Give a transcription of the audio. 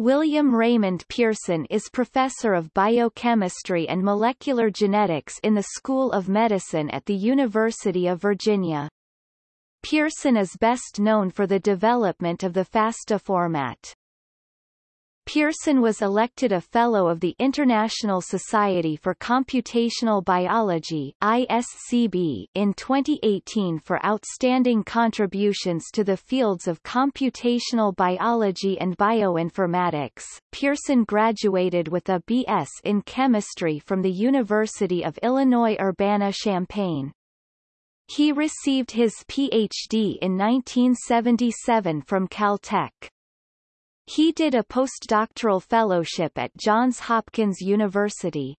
William Raymond Pearson is professor of biochemistry and molecular genetics in the School of Medicine at the University of Virginia. Pearson is best known for the development of the FASTA format. Pearson was elected a Fellow of the International Society for Computational Biology ISCB in 2018 for outstanding contributions to the fields of computational biology and bioinformatics. Pearson graduated with a B.S. in chemistry from the University of Illinois Urbana-Champaign. He received his Ph.D. in 1977 from Caltech. He did a postdoctoral fellowship at Johns Hopkins University.